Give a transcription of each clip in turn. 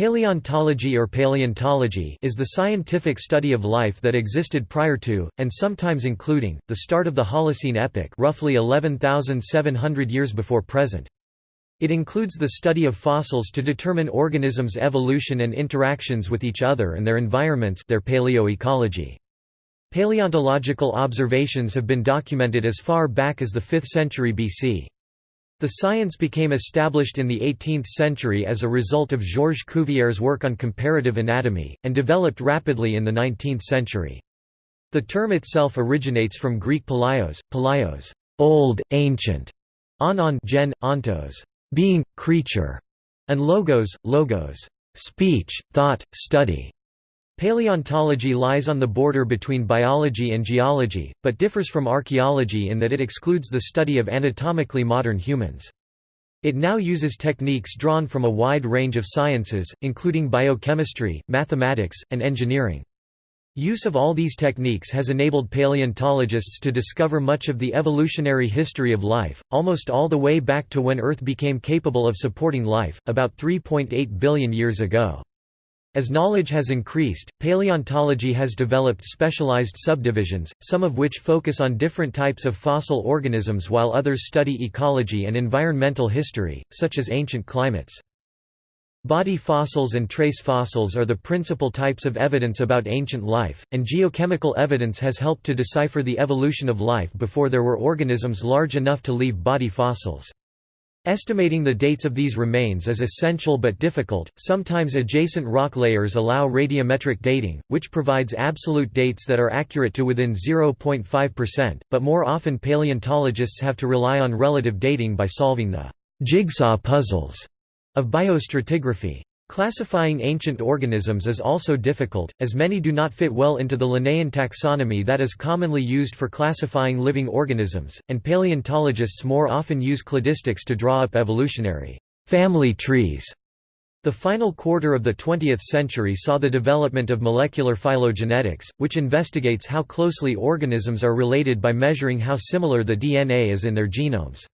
Paleontology or paleontology is the scientific study of life that existed prior to, and sometimes including, the start of the Holocene epoch roughly 11,700 years before present. It includes the study of fossils to determine organisms' evolution and interactions with each other and their environments their paleoecology. Paleontological observations have been documented as far back as the 5th century BC. The science became established in the 18th century as a result of Georges Cuvier's work on comparative anatomy, and developed rapidly in the 19th century. The term itself originates from Greek palaios, palaios old, ancient, onon gen, ontos being, creature, and logos, logos speech, thought, study. Paleontology lies on the border between biology and geology, but differs from archaeology in that it excludes the study of anatomically modern humans. It now uses techniques drawn from a wide range of sciences, including biochemistry, mathematics, and engineering. Use of all these techniques has enabled paleontologists to discover much of the evolutionary history of life, almost all the way back to when Earth became capable of supporting life, about 3.8 billion years ago. As knowledge has increased, paleontology has developed specialized subdivisions, some of which focus on different types of fossil organisms while others study ecology and environmental history, such as ancient climates. Body fossils and trace fossils are the principal types of evidence about ancient life, and geochemical evidence has helped to decipher the evolution of life before there were organisms large enough to leave body fossils. Estimating the dates of these remains is essential but difficult. Sometimes adjacent rock layers allow radiometric dating, which provides absolute dates that are accurate to within 0.5%, but more often paleontologists have to rely on relative dating by solving the jigsaw puzzles of biostratigraphy. Classifying ancient organisms is also difficult, as many do not fit well into the Linnaean taxonomy that is commonly used for classifying living organisms, and paleontologists more often use cladistics to draw up evolutionary family trees. The final quarter of the 20th century saw the development of molecular phylogenetics, which investigates how closely organisms are related by measuring how similar the DNA is in their genomes.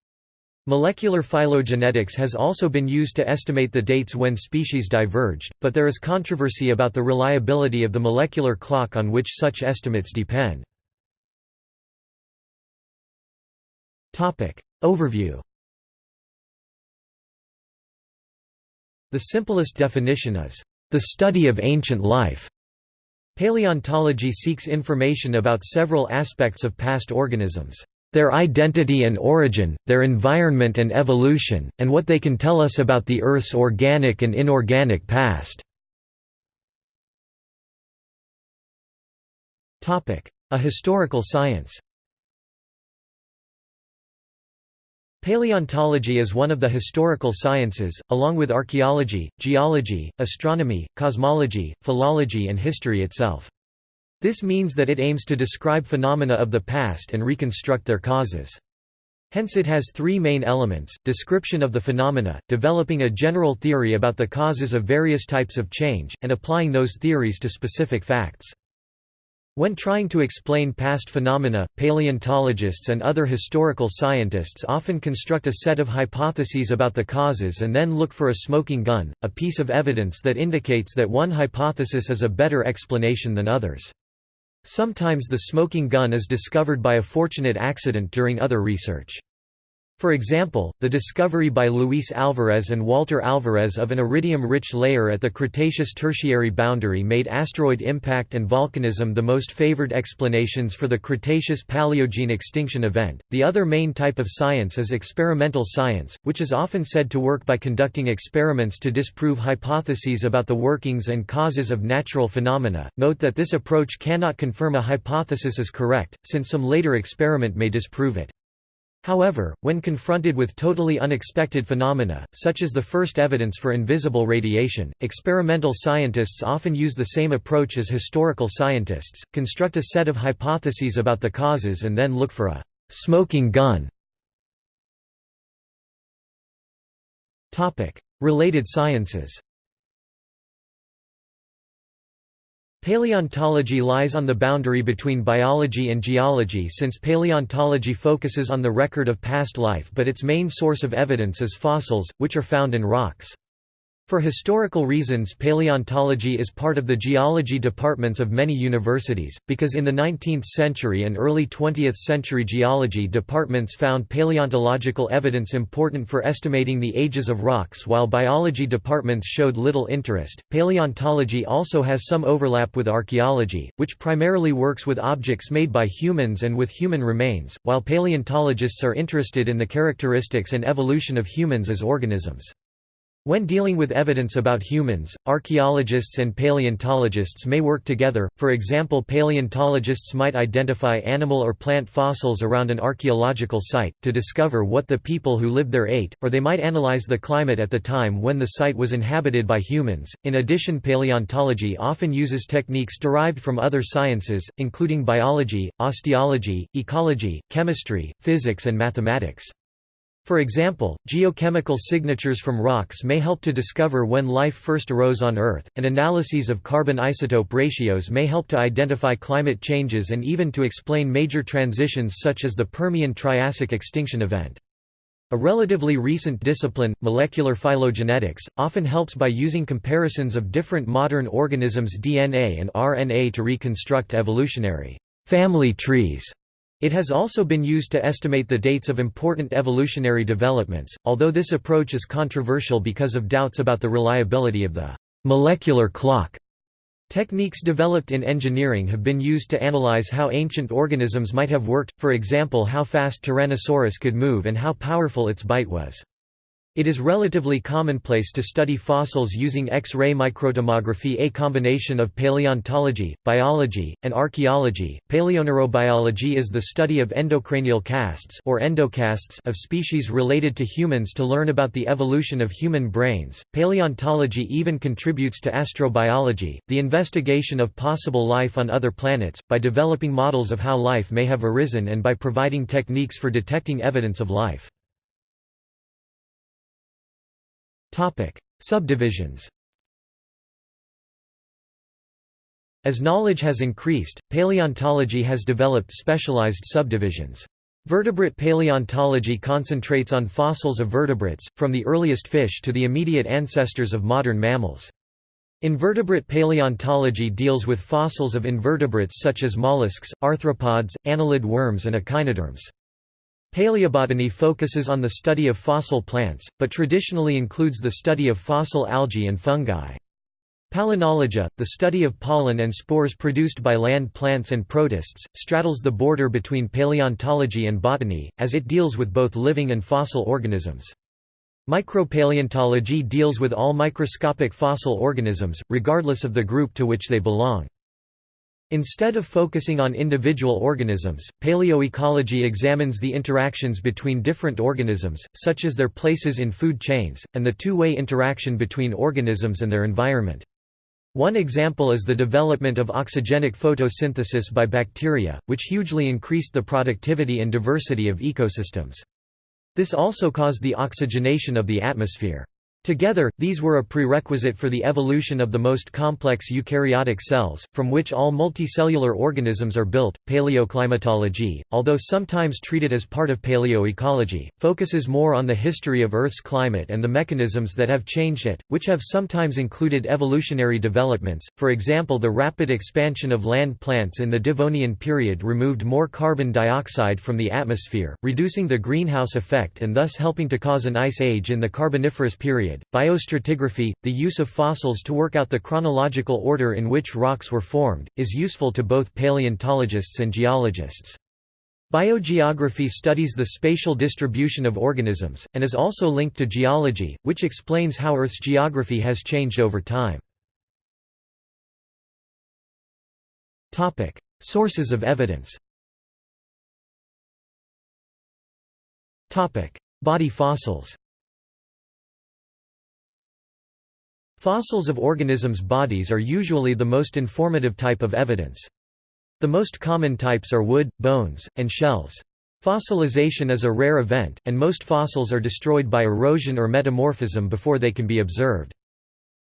Molecular phylogenetics has also been used to estimate the dates when species diverged, but there is controversy about the reliability of the molecular clock on which such estimates depend. Overview The simplest definition is, "...the study of ancient life." Paleontology seeks information about several aspects of past organisms their identity and origin, their environment and evolution, and what they can tell us about the Earth's organic and inorganic past. A historical science Paleontology is one of the historical sciences, along with archaeology, geology, astronomy, cosmology, philology and history itself. This means that it aims to describe phenomena of the past and reconstruct their causes. Hence it has three main elements, description of the phenomena, developing a general theory about the causes of various types of change, and applying those theories to specific facts. When trying to explain past phenomena, paleontologists and other historical scientists often construct a set of hypotheses about the causes and then look for a smoking gun, a piece of evidence that indicates that one hypothesis is a better explanation than others. Sometimes the smoking gun is discovered by a fortunate accident during other research. For example, the discovery by Luis Alvarez and Walter Alvarez of an iridium-rich layer at the Cretaceous-Tertiary boundary made asteroid impact and volcanism the most favored explanations for the Cretaceous-Paleogene extinction event. The other main type of science is experimental science, which is often said to work by conducting experiments to disprove hypotheses about the workings and causes of natural phenomena. Note that this approach cannot confirm a hypothesis is correct, since some later experiment may disprove it. However, when confronted with totally unexpected phenomena, such as the first evidence for invisible radiation, experimental scientists often use the same approach as historical scientists, construct a set of hypotheses about the causes and then look for a «smoking gun». Related sciences Paleontology lies on the boundary between biology and geology since paleontology focuses on the record of past life but its main source of evidence is fossils, which are found in rocks. For historical reasons paleontology is part of the geology departments of many universities, because in the 19th century and early 20th century geology departments found paleontological evidence important for estimating the ages of rocks while biology departments showed little interest. Paleontology also has some overlap with archaeology, which primarily works with objects made by humans and with human remains, while paleontologists are interested in the characteristics and evolution of humans as organisms. When dealing with evidence about humans, archaeologists and paleontologists may work together, for example paleontologists might identify animal or plant fossils around an archaeological site, to discover what the people who lived there ate, or they might analyze the climate at the time when the site was inhabited by humans. In addition paleontology often uses techniques derived from other sciences, including biology, osteology, ecology, chemistry, physics and mathematics. For example, geochemical signatures from rocks may help to discover when life first arose on Earth, and analyses of carbon isotope ratios may help to identify climate changes and even to explain major transitions such as the Permian-Triassic extinction event. A relatively recent discipline, molecular phylogenetics, often helps by using comparisons of different modern organisms' DNA and RNA to reconstruct evolutionary family trees. It has also been used to estimate the dates of important evolutionary developments, although this approach is controversial because of doubts about the reliability of the molecular clock. Techniques developed in engineering have been used to analyze how ancient organisms might have worked, for example how fast Tyrannosaurus could move and how powerful its bite was. It is relatively commonplace to study fossils using X-ray microtomography a combination of paleontology, biology, and archaeology. Paleoneurobiology is the study of endocranial casts or endocasts of species related to humans to learn about the evolution of human brains. Paleontology even contributes to astrobiology, the investigation of possible life on other planets, by developing models of how life may have arisen and by providing techniques for detecting evidence of life. Subdivisions As knowledge has increased, paleontology has developed specialized subdivisions. Vertebrate paleontology concentrates on fossils of vertebrates, from the earliest fish to the immediate ancestors of modern mammals. Invertebrate paleontology deals with fossils of invertebrates such as mollusks, arthropods, annelid worms and echinoderms. Paleobotany focuses on the study of fossil plants, but traditionally includes the study of fossil algae and fungi. Palynology, the study of pollen and spores produced by land plants and protists, straddles the border between paleontology and botany, as it deals with both living and fossil organisms. Micropaleontology deals with all microscopic fossil organisms, regardless of the group to which they belong. Instead of focusing on individual organisms, paleoecology examines the interactions between different organisms, such as their places in food chains, and the two-way interaction between organisms and their environment. One example is the development of oxygenic photosynthesis by bacteria, which hugely increased the productivity and diversity of ecosystems. This also caused the oxygenation of the atmosphere. Together, these were a prerequisite for the evolution of the most complex eukaryotic cells, from which all multicellular organisms are built. Paleoclimatology, although sometimes treated as part of paleoecology, focuses more on the history of Earth's climate and the mechanisms that have changed it, which have sometimes included evolutionary developments. For example, the rapid expansion of land plants in the Devonian period removed more carbon dioxide from the atmosphere, reducing the greenhouse effect and thus helping to cause an ice age in the Carboniferous period period. Biostratigraphy, the use of fossils to work out the chronological order in which rocks were formed, is useful to both paleontologists and geologists. Biogeography studies the spatial distribution of organisms, and is also linked to geology, which explains how Earth's geography has changed over time. Sources of evidence Body fossils Fossils of organisms' bodies are usually the most informative type of evidence. The most common types are wood, bones, and shells. Fossilization is a rare event, and most fossils are destroyed by erosion or metamorphism before they can be observed.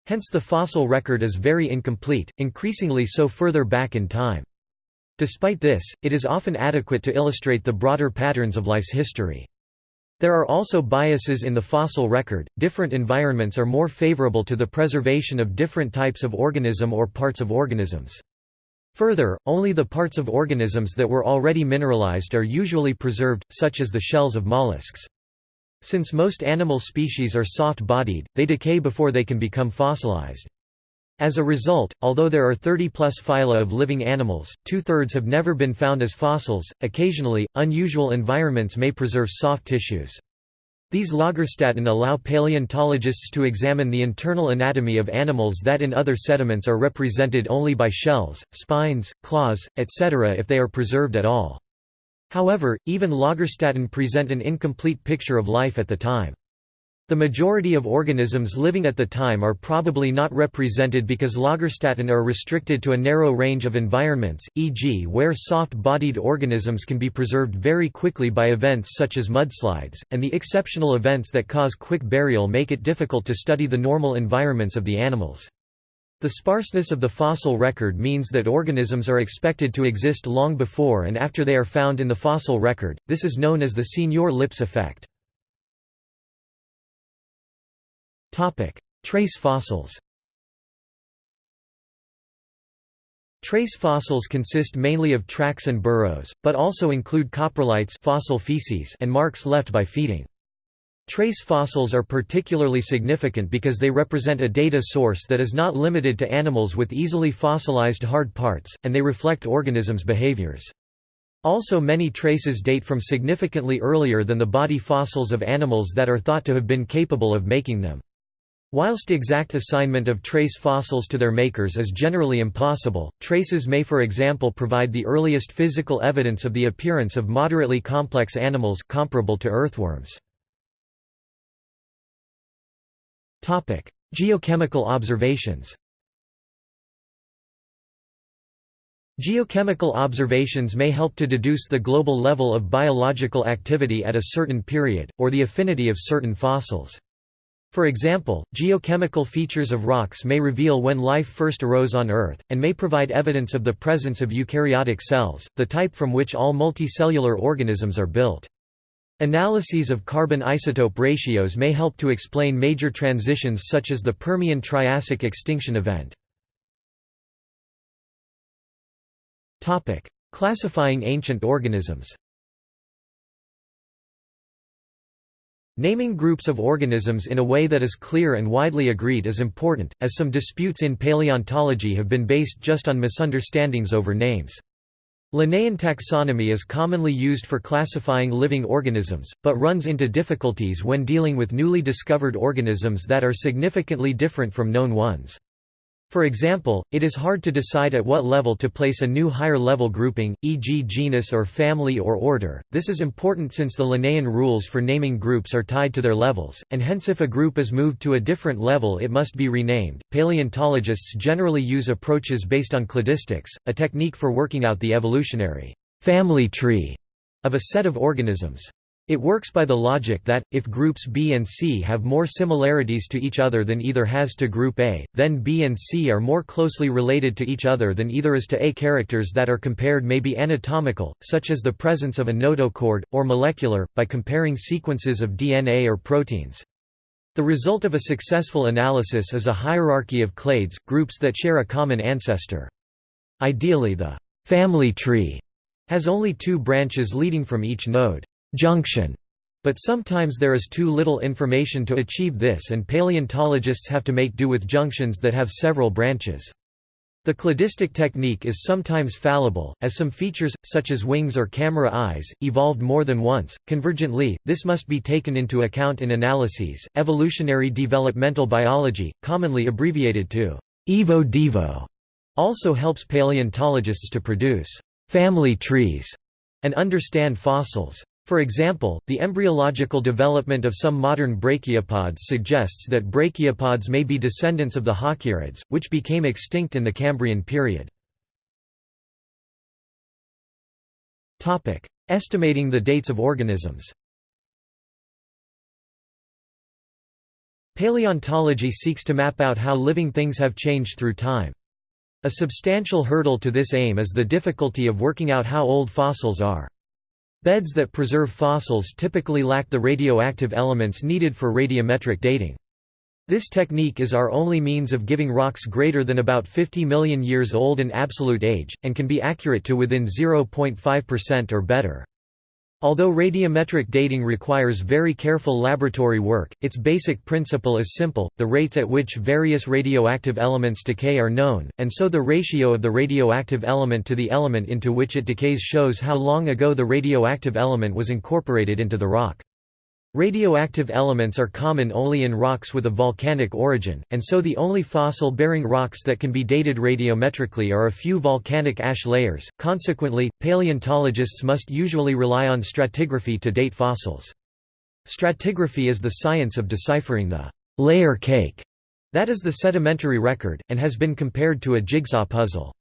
Hence the fossil record is very incomplete, increasingly so further back in time. Despite this, it is often adequate to illustrate the broader patterns of life's history. There are also biases in the fossil record, different environments are more favorable to the preservation of different types of organism or parts of organisms. Further, only the parts of organisms that were already mineralized are usually preserved, such as the shells of mollusks. Since most animal species are soft-bodied, they decay before they can become fossilized. As a result, although there are 30-plus phyla of living animals, two-thirds have never been found as fossils. Occasionally, unusual environments may preserve soft tissues. These Lagerstätten allow paleontologists to examine the internal anatomy of animals that in other sediments are represented only by shells, spines, claws, etc. if they are preserved at all. However, even Lagerstätten present an incomplete picture of life at the time. The majority of organisms living at the time are probably not represented because Lagerstätten are restricted to a narrow range of environments, e.g. where soft-bodied organisms can be preserved very quickly by events such as mudslides, and the exceptional events that cause quick burial make it difficult to study the normal environments of the animals. The sparseness of the fossil record means that organisms are expected to exist long before and after they are found in the fossil record, this is known as the Signor-Lipps effect. Trace fossils Trace fossils consist mainly of tracks and burrows, but also include coprolites fossil feces and marks left by feeding. Trace fossils are particularly significant because they represent a data source that is not limited to animals with easily fossilized hard parts, and they reflect organisms' behaviors. Also many traces date from significantly earlier than the body fossils of animals that are thought to have been capable of making them. Whilst exact assignment of trace fossils to their makers is generally impossible, traces may for example provide the earliest physical evidence of the appearance of moderately complex animals comparable to earthworms. Geochemical observations Geochemical observations may help to deduce the global level of biological activity at a certain period, or the affinity of certain fossils. For example, geochemical features of rocks may reveal when life first arose on Earth, and may provide evidence of the presence of eukaryotic cells, the type from which all multicellular organisms are built. Analyses of carbon isotope ratios may help to explain major transitions such as the Permian-Triassic extinction event. Classifying ancient organisms Naming groups of organisms in a way that is clear and widely agreed is important, as some disputes in paleontology have been based just on misunderstandings over names. Linnaean taxonomy is commonly used for classifying living organisms, but runs into difficulties when dealing with newly discovered organisms that are significantly different from known ones. For example, it is hard to decide at what level to place a new higher-level grouping, e.g. genus or family or order. This is important since the Linnaean rules for naming groups are tied to their levels, and hence if a group is moved to a different level it must be renamed. Paleontologists generally use approaches based on cladistics, a technique for working out the evolutionary family tree of a set of organisms. It works by the logic that, if groups B and C have more similarities to each other than either has to group A, then B and C are more closely related to each other than either is to A. Characters that are compared may be anatomical, such as the presence of a notochord, or molecular, by comparing sequences of DNA or proteins. The result of a successful analysis is a hierarchy of clades, groups that share a common ancestor. Ideally the family tree has only two branches leading from each node junction, but sometimes there is too little information to achieve this and paleontologists have to make do with junctions that have several branches. The cladistic technique is sometimes fallible, as some features, such as wings or camera eyes, evolved more than once. Convergently, this must be taken into account in analyses. Evolutionary developmental biology, commonly abbreviated to EVO-DEVO, also helps paleontologists to produce family trees and understand fossils. For example, the embryological development of some modern brachiopods suggests that brachiopods may be descendants of the halkieriids, which became extinct in the Cambrian period. Estimating the dates of organisms Paleontology seeks to map out how living things have changed through time. A substantial hurdle to this aim is the difficulty of working out how old fossils are. Beds that preserve fossils typically lack the radioactive elements needed for radiometric dating. This technique is our only means of giving rocks greater than about 50 million years old an absolute age, and can be accurate to within 0.5% or better. Although radiometric dating requires very careful laboratory work, its basic principle is simple, the rates at which various radioactive elements decay are known, and so the ratio of the radioactive element to the element into which it decays shows how long ago the radioactive element was incorporated into the rock. Radioactive elements are common only in rocks with a volcanic origin, and so the only fossil-bearing rocks that can be dated radiometrically are a few volcanic ash layers. Consequently, paleontologists must usually rely on stratigraphy to date fossils. Stratigraphy is the science of deciphering the layer cake that is the sedimentary record, and has been compared to a jigsaw puzzle.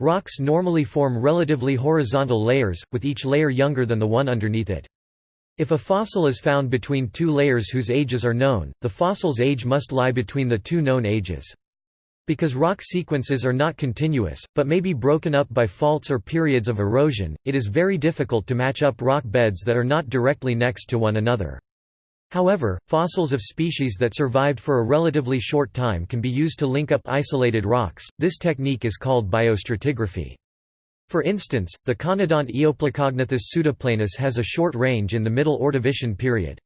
Rocks normally form relatively horizontal layers, with each layer younger than the one underneath it. If a fossil is found between two layers whose ages are known, the fossil's age must lie between the two known ages. Because rock sequences are not continuous, but may be broken up by faults or periods of erosion, it is very difficult to match up rock beds that are not directly next to one another. However, fossils of species that survived for a relatively short time can be used to link up isolated rocks. This technique is called biostratigraphy. For instance, the conodont Eoplacognathus pseudoplanus has a short range in the Middle Ordovician period.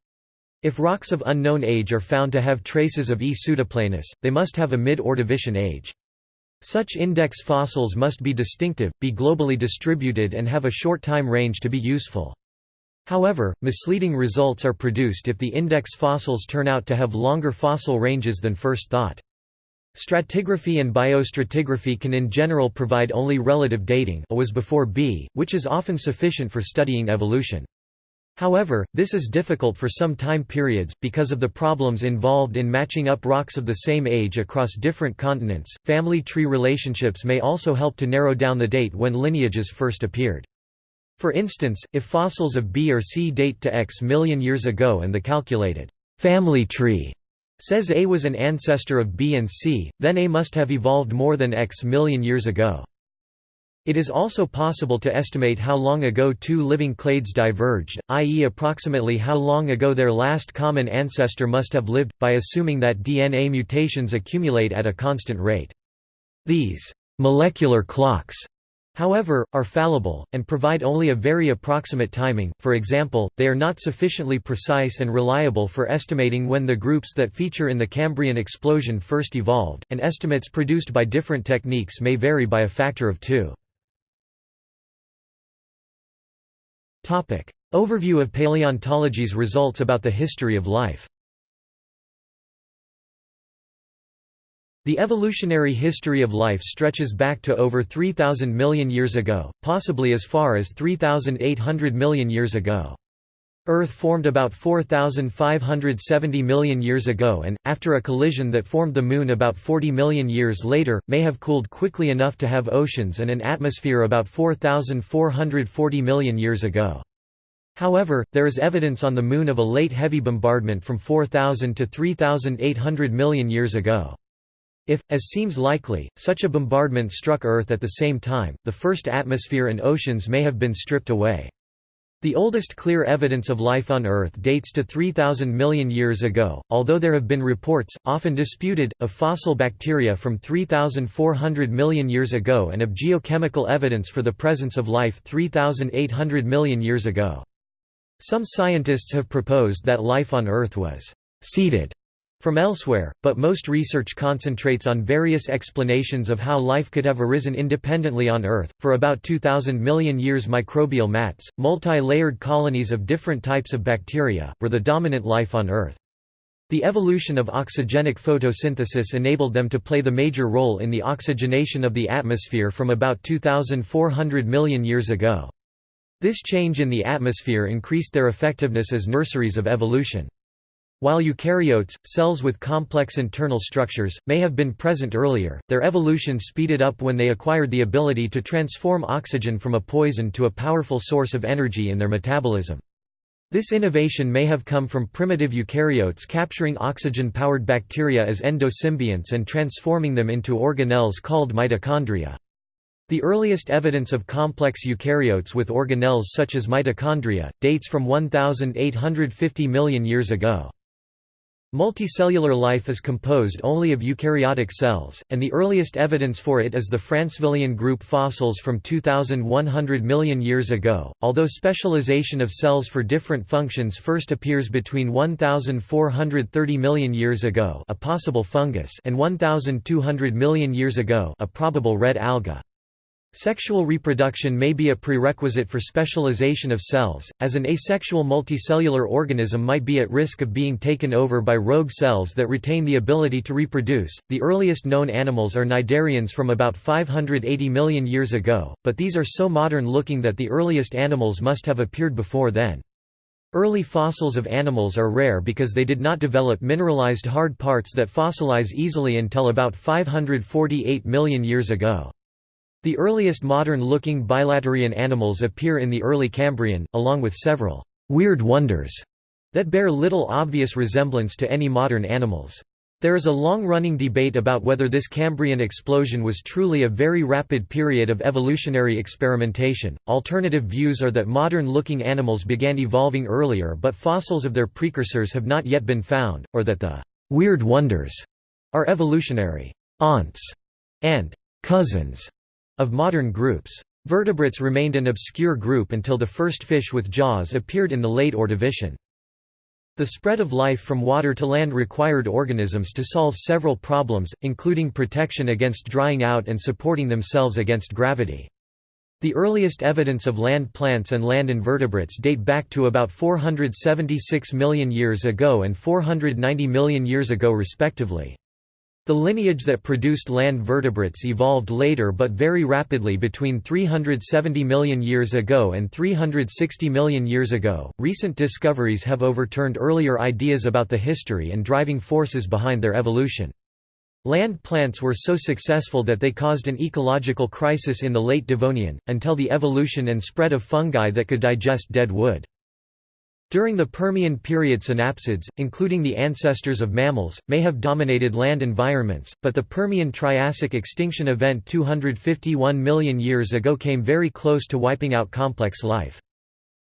If rocks of unknown age are found to have traces of E. pseudoplanus, they must have a mid-Ordovician age. Such index fossils must be distinctive, be globally distributed and have a short time range to be useful. However, misleading results are produced if the index fossils turn out to have longer fossil ranges than first thought. Stratigraphy and biostratigraphy can in general provide only relative dating A was before B, which is often sufficient for studying evolution. However, this is difficult for some time periods, because of the problems involved in matching up rocks of the same age across different continents. Family tree relationships may also help to narrow down the date when lineages first appeared. For instance, if fossils of B or C date to X million years ago and the calculated family tree Says A was an ancestor of B and C, then A must have evolved more than X million years ago. It is also possible to estimate how long ago two living clades diverged, i.e. approximately how long ago their last common ancestor must have lived, by assuming that DNA mutations accumulate at a constant rate. These molecular clocks however, are fallible, and provide only a very approximate timing, for example, they are not sufficiently precise and reliable for estimating when the groups that feature in the Cambrian explosion first evolved, and estimates produced by different techniques may vary by a factor of two. Overview of paleontology's results about the history of life The evolutionary history of life stretches back to over 3,000 million years ago, possibly as far as 3,800 million years ago. Earth formed about 4,570 million years ago and, after a collision that formed the Moon about 40 million years later, may have cooled quickly enough to have oceans and an atmosphere about 4,440 million years ago. However, there is evidence on the Moon of a late heavy bombardment from 4,000 to 3,800 million years ago. If, as seems likely, such a bombardment struck Earth at the same time, the first atmosphere and oceans may have been stripped away. The oldest clear evidence of life on Earth dates to 3,000 million years ago, although there have been reports, often disputed, of fossil bacteria from 3,400 million years ago and of geochemical evidence for the presence of life 3,800 million years ago. Some scientists have proposed that life on Earth was «seeded» from elsewhere, but most research concentrates on various explanations of how life could have arisen independently on Earth. For about 2,000 million years, microbial mats, multi layered colonies of different types of bacteria, were the dominant life on Earth. The evolution of oxygenic photosynthesis enabled them to play the major role in the oxygenation of the atmosphere from about 2,400 million years ago. This change in the atmosphere increased their effectiveness as nurseries of evolution. While eukaryotes, cells with complex internal structures, may have been present earlier, their evolution speeded up when they acquired the ability to transform oxygen from a poison to a powerful source of energy in their metabolism. This innovation may have come from primitive eukaryotes capturing oxygen-powered bacteria as endosymbionts and transforming them into organelles called mitochondria. The earliest evidence of complex eukaryotes with organelles such as mitochondria, dates from 1,850 million years ago. Multicellular life is composed only of eukaryotic cells, and the earliest evidence for it is the Francevillian group fossils from 2100 million years ago, although specialization of cells for different functions first appears between 1430 million years ago a possible fungus and 1200 million years ago a probable red alga. Sexual reproduction may be a prerequisite for specialization of cells, as an asexual multicellular organism might be at risk of being taken over by rogue cells that retain the ability to reproduce. The earliest known animals are cnidarians from about 580 million years ago, but these are so modern looking that the earliest animals must have appeared before then. Early fossils of animals are rare because they did not develop mineralized hard parts that fossilize easily until about 548 million years ago. The earliest modern-looking bilaterian animals appear in the early Cambrian, along with several «weird wonders» that bear little obvious resemblance to any modern animals. There is a long-running debate about whether this Cambrian explosion was truly a very rapid period of evolutionary experimentation. Alternative views are that modern-looking animals began evolving earlier but fossils of their precursors have not yet been found, or that the weird wonders are evolutionary aunts and cousins of modern groups. Vertebrates remained an obscure group until the first fish with jaws appeared in the late Ordovician. The spread of life from water to land required organisms to solve several problems, including protection against drying out and supporting themselves against gravity. The earliest evidence of land plants and land invertebrates date back to about 476 million years ago and 490 million years ago respectively. The lineage that produced land vertebrates evolved later but very rapidly between 370 million years ago and 360 million years ago. Recent discoveries have overturned earlier ideas about the history and driving forces behind their evolution. Land plants were so successful that they caused an ecological crisis in the late Devonian, until the evolution and spread of fungi that could digest dead wood. During the Permian period synapsids, including the ancestors of mammals, may have dominated land environments, but the Permian-Triassic extinction event 251 million years ago came very close to wiping out complex life.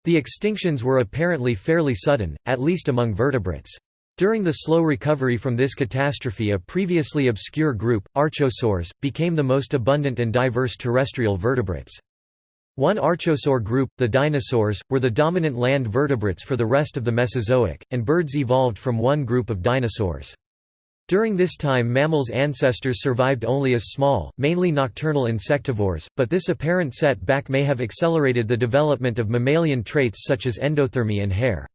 The extinctions were apparently fairly sudden, at least among vertebrates. During the slow recovery from this catastrophe a previously obscure group, archosaurs, became the most abundant and diverse terrestrial vertebrates. One archosaur group, the dinosaurs, were the dominant land vertebrates for the rest of the Mesozoic, and birds evolved from one group of dinosaurs. During this time mammals' ancestors survived only as small, mainly nocturnal insectivores, but this apparent set-back may have accelerated the development of mammalian traits such as endothermy and hair.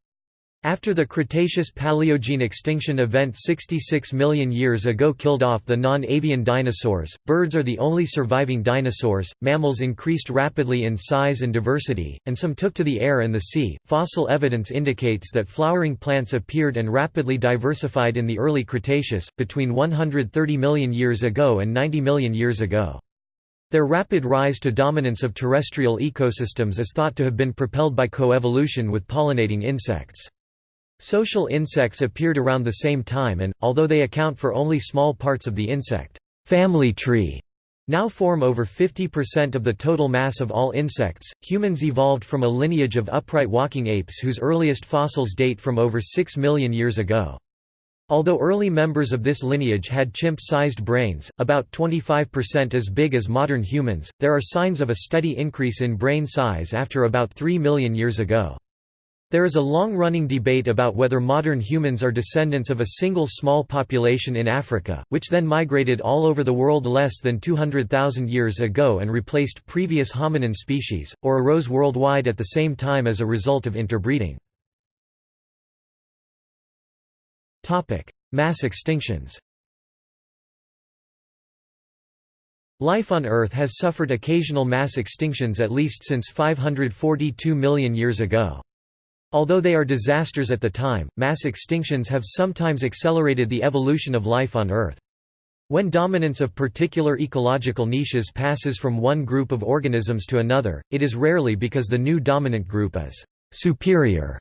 After the Cretaceous-Paleogene extinction event 66 million years ago killed off the non-avian dinosaurs, birds are the only surviving dinosaurs. Mammals increased rapidly in size and diversity, and some took to the air and the sea. Fossil evidence indicates that flowering plants appeared and rapidly diversified in the early Cretaceous, between 130 million years ago and 90 million years ago. Their rapid rise to dominance of terrestrial ecosystems is thought to have been propelled by coevolution with pollinating insects. Social insects appeared around the same time and, although they account for only small parts of the insect family tree, now form over 50% of the total mass of all insects. Humans evolved from a lineage of upright walking apes whose earliest fossils date from over 6 million years ago. Although early members of this lineage had chimp-sized brains, about 25% as big as modern humans, there are signs of a steady increase in brain size after about 3 million years ago. There is a long-running debate about whether modern humans are descendants of a single small population in Africa, which then migrated all over the world less than 200,000 years ago and replaced previous hominin species, or arose worldwide at the same time as a result of interbreeding. Mass extinctions Life on Earth has suffered occasional mass extinctions at least since 542 million years ago. Although they are disasters at the time, mass extinctions have sometimes accelerated the evolution of life on Earth. When dominance of particular ecological niches passes from one group of organisms to another, it is rarely because the new dominant group is «superior»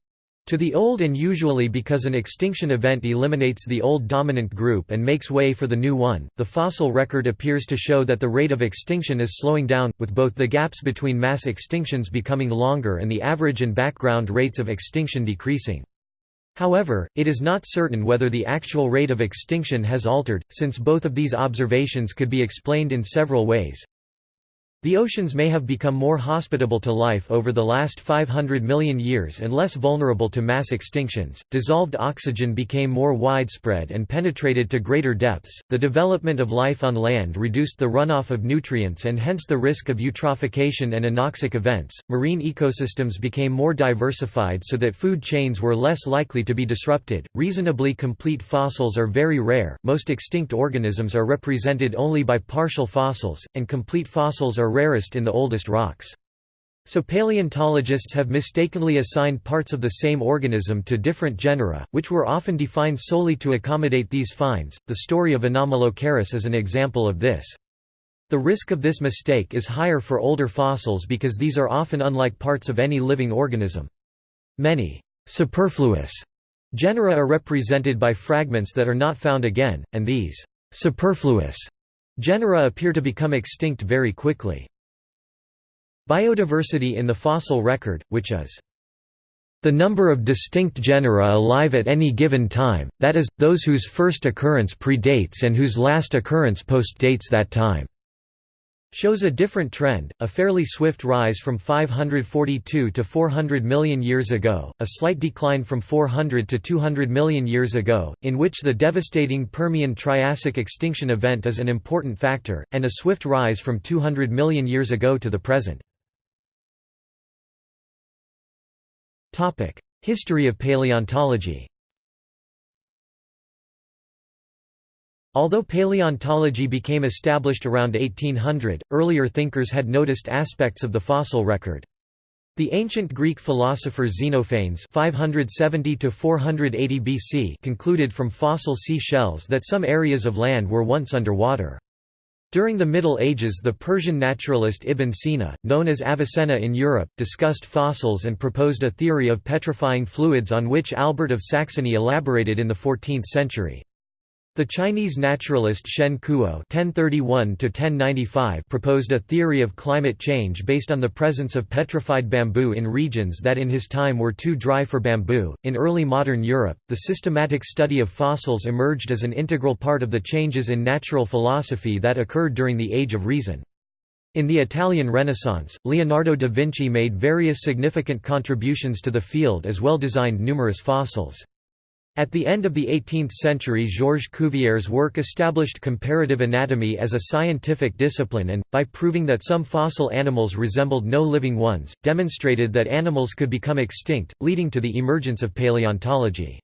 To the old and usually because an extinction event eliminates the old dominant group and makes way for the new one, the fossil record appears to show that the rate of extinction is slowing down, with both the gaps between mass extinctions becoming longer and the average and background rates of extinction decreasing. However, it is not certain whether the actual rate of extinction has altered, since both of these observations could be explained in several ways. The oceans may have become more hospitable to life over the last 500 million years and less vulnerable to mass extinctions. Dissolved oxygen became more widespread and penetrated to greater depths. The development of life on land reduced the runoff of nutrients and hence the risk of eutrophication and anoxic events. Marine ecosystems became more diversified so that food chains were less likely to be disrupted. Reasonably complete fossils are very rare. Most extinct organisms are represented only by partial fossils, and complete fossils are rarest in the oldest rocks. So paleontologists have mistakenly assigned parts of the same organism to different genera, which were often defined solely to accommodate these finds. The story of Anomalocaris is an example of this. The risk of this mistake is higher for older fossils because these are often unlike parts of any living organism. Many superfluous genera are represented by fragments that are not found again, and these superfluous Genera appear to become extinct very quickly. Biodiversity in the fossil record, which is the number of distinct genera alive at any given time, that is, those whose first occurrence predates and whose last occurrence postdates that time shows a different trend, a fairly swift rise from 542 to 400 million years ago, a slight decline from 400 to 200 million years ago, in which the devastating Permian-Triassic extinction event is an important factor, and a swift rise from 200 million years ago to the present. History of paleontology Although paleontology became established around 1800, earlier thinkers had noticed aspects of the fossil record. The ancient Greek philosopher Xenophanes 570 BC concluded from fossil sea shells that some areas of land were once under water. During the Middle Ages the Persian naturalist Ibn Sina, known as Avicenna in Europe, discussed fossils and proposed a theory of petrifying fluids on which Albert of Saxony elaborated in the 14th century. The Chinese naturalist Shen Kuo (1031–1095) proposed a theory of climate change based on the presence of petrified bamboo in regions that in his time were too dry for bamboo. In early modern Europe, the systematic study of fossils emerged as an integral part of the changes in natural philosophy that occurred during the Age of Reason. In the Italian Renaissance, Leonardo da Vinci made various significant contributions to the field as well designed numerous fossils. At the end of the 18th century Georges Cuvier's work established comparative anatomy as a scientific discipline and, by proving that some fossil animals resembled no living ones, demonstrated that animals could become extinct, leading to the emergence of paleontology.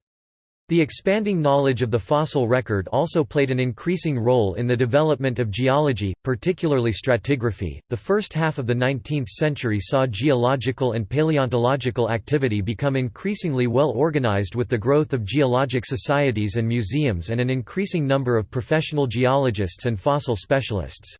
The expanding knowledge of the fossil record also played an increasing role in the development of geology, particularly stratigraphy. The first half of the 19th century saw geological and paleontological activity become increasingly well organized with the growth of geologic societies and museums and an increasing number of professional geologists and fossil specialists.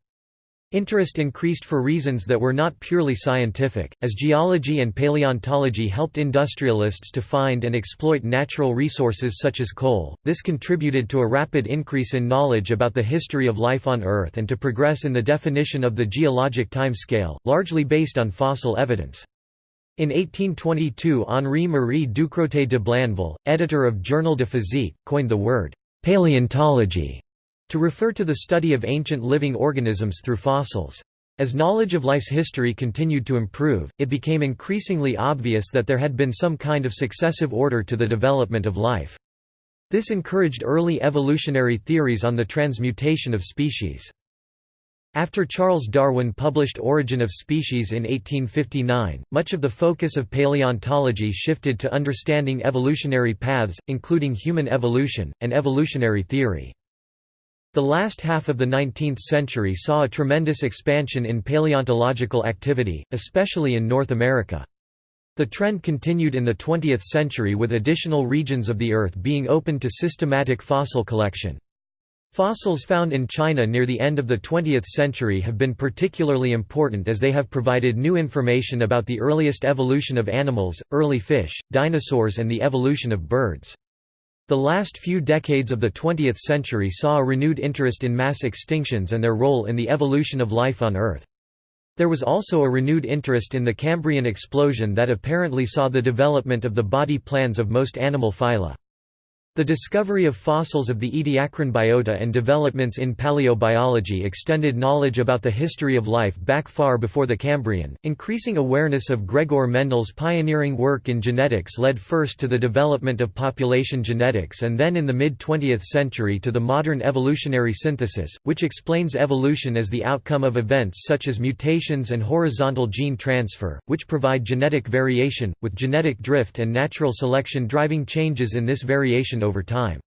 Interest increased for reasons that were not purely scientific, as geology and paleontology helped industrialists to find and exploit natural resources such as coal. This contributed to a rapid increase in knowledge about the history of life on Earth and to progress in the definition of the geologic time scale, largely based on fossil evidence. In 1822 Henri-Marie Ducrotay de Blainville, editor of Journal de Physique, coined the word «paleontology» to refer to the study of ancient living organisms through fossils. As knowledge of life's history continued to improve, it became increasingly obvious that there had been some kind of successive order to the development of life. This encouraged early evolutionary theories on the transmutation of species. After Charles Darwin published Origin of Species in 1859, much of the focus of paleontology shifted to understanding evolutionary paths, including human evolution, and evolutionary theory. The last half of the 19th century saw a tremendous expansion in paleontological activity, especially in North America. The trend continued in the 20th century with additional regions of the Earth being opened to systematic fossil collection. Fossils found in China near the end of the 20th century have been particularly important as they have provided new information about the earliest evolution of animals, early fish, dinosaurs and the evolution of birds. The last few decades of the 20th century saw a renewed interest in mass extinctions and their role in the evolution of life on Earth. There was also a renewed interest in the Cambrian explosion that apparently saw the development of the body plans of most animal phyla. The discovery of fossils of the Ediacaran biota and developments in paleobiology extended knowledge about the history of life back far before the Cambrian. Increasing awareness of Gregor Mendel's pioneering work in genetics led first to the development of population genetics and then in the mid 20th century to the modern evolutionary synthesis, which explains evolution as the outcome of events such as mutations and horizontal gene transfer, which provide genetic variation, with genetic drift and natural selection driving changes in this variation over time.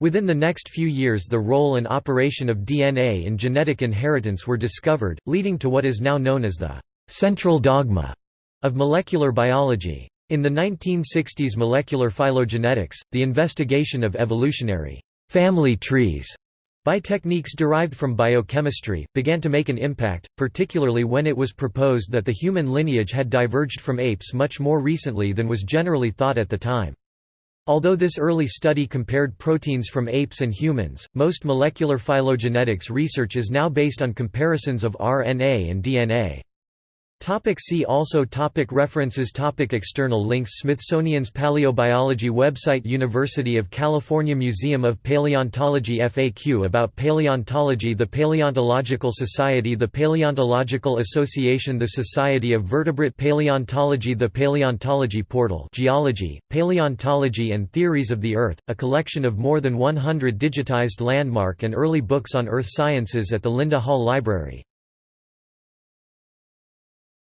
Within the next few years the role and operation of DNA in genetic inheritance were discovered, leading to what is now known as the «central dogma» of molecular biology. In the 1960s molecular phylogenetics, the investigation of evolutionary «family trees» by techniques derived from biochemistry, began to make an impact, particularly when it was proposed that the human lineage had diverged from apes much more recently than was generally thought at the time. Although this early study compared proteins from apes and humans, most molecular phylogenetics research is now based on comparisons of RNA and DNA. Topic see also topic References topic External links Smithsonian's Paleobiology website University of California Museum of Paleontology FAQ about paleontology The Paleontological Society The Paleontological Association The Society of Vertebrate Paleontology The Paleontology Portal Geology, Paleontology and Theories of the Earth, a collection of more than 100 digitized landmark and early books on earth sciences at the Linda Hall Library